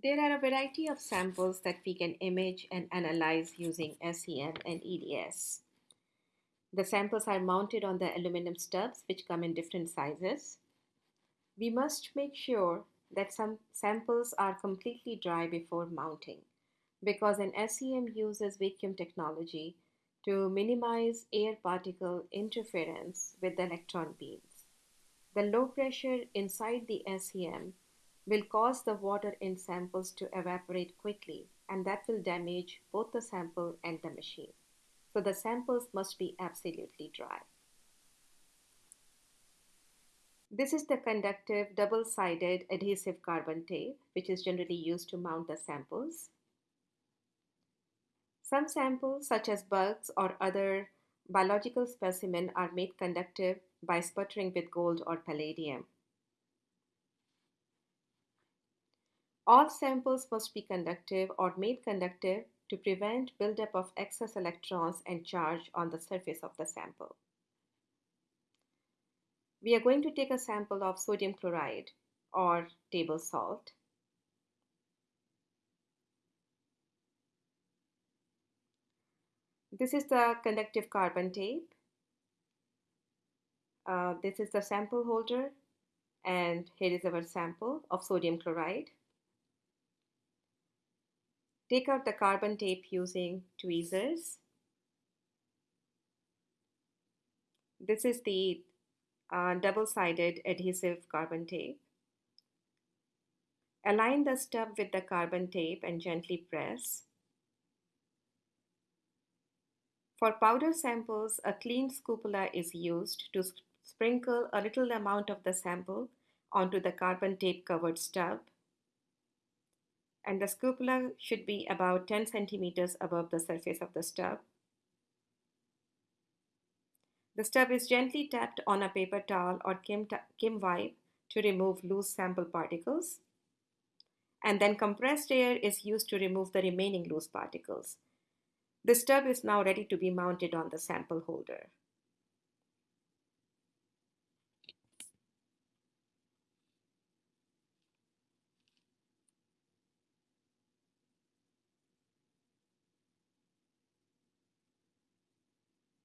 There are a variety of samples that we can image and analyze using SEM and EDS. The samples are mounted on the aluminum stubs which come in different sizes. We must make sure that some samples are completely dry before mounting because an SEM uses vacuum technology to minimize air particle interference with the electron beams. The low pressure inside the SEM will cause the water in samples to evaporate quickly and that will damage both the sample and the machine. So the samples must be absolutely dry. This is the conductive double-sided adhesive carbon tape which is generally used to mount the samples. Some samples such as bugs or other biological specimen are made conductive by sputtering with gold or palladium. All samples must be conductive or made conductive to prevent buildup of excess electrons and charge on the surface of the sample. We are going to take a sample of sodium chloride or table salt. This is the conductive carbon tape. Uh, this is the sample holder and here is our sample of sodium chloride. Take out the carbon tape using tweezers. This is the uh, double-sided adhesive carbon tape. Align the stub with the carbon tape and gently press. For powder samples, a clean scoopula is used to sprinkle a little amount of the sample onto the carbon tape covered stub and the scoopula should be about 10 centimeters above the surface of the stub. The stub is gently tapped on a paper towel or Kim, Kim wipe to remove loose sample particles. And then compressed air is used to remove the remaining loose particles. The stub is now ready to be mounted on the sample holder.